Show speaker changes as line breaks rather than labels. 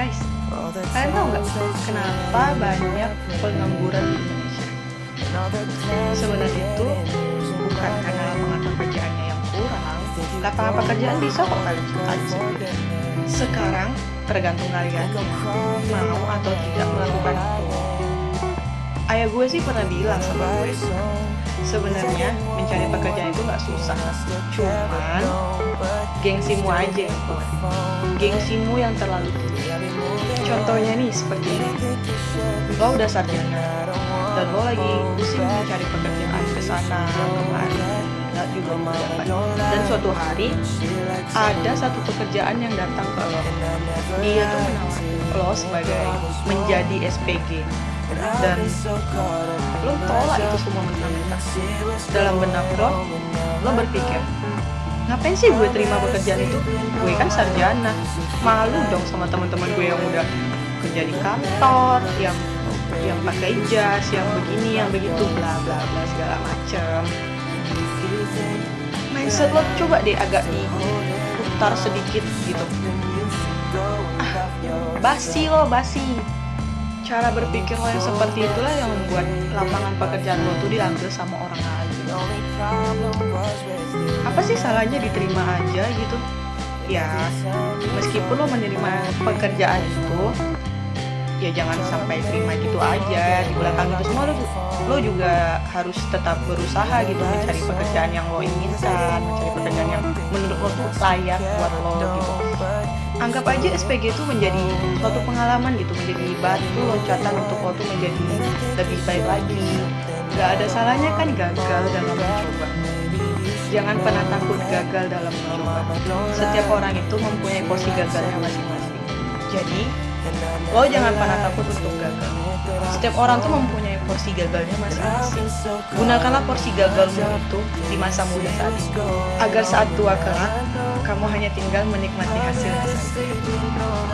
guys. Kalian tau nggak kenapa banyak pengangguran di Indonesia? Sebenarnya itu bukan karena lapangan pekerjaannya yang kurang. Lapangan pekerjaan bisa kok kalian ciptain Sekarang tergantung kalian mau atau tidak melakukan itu. Ayah gue sih pernah bilang sama gue sebenarnya mencari pekerjaan itu nggak susah, cuman gengsimu aja yang kuat. Gengsimu yang terlalu tinggi. Contohnya nih seperti ini, lo udah sarjana dan lo lagi pusing mencari pekerjaan ke sana kemari, nggak juga mendapat. Dan suatu hari ada satu pekerjaan yang datang ke lo. Dia tuh menawarkan lo sebagai menjadi SPG dan lo tolak itu semua mentah-mentah dalam benak lo lo berpikir ngapain sih gue terima pekerjaan itu? Gue kan sarjana. Malu dong sama teman-teman gue yang udah kerja di kantor yang yang pakai jas yang begini yang begitu bla bla bla segala macem. Mindset lo coba deh agak diputar sedikit gitu. Ah basi lo basi cara berpikir lo yang seperti itulah yang membuat lapangan pekerjaan lo tuh diambil sama orang lain. Apa sih salahnya diterima aja gitu? Ya meskipun lo menerima pekerjaan itu ya jangan sampai terima gitu aja di belakang itu semua lo, lo juga harus tetap berusaha gitu mencari pekerjaan yang lo inginkan mencari pekerjaan yang menurut lo tuh layak buat lo gitu anggap aja SPG itu menjadi suatu pengalaman gitu menjadi batu loncatan untuk tuh menjadi lebih baik lagi. Gak ada salahnya kan gagal dalam mencoba. Jangan pernah takut gagal dalam mencoba. Setiap orang itu mempunyai porsi gagalnya masing-masing. Jadi lo jangan pernah takut untuk gagal. Setiap orang tuh mempunyai porsi gagalnya masing-masing gunakanlah porsi gagalmu itu di masa muda saat ini. agar saat tua kelak kamu hanya tinggal menikmati hasilnya saja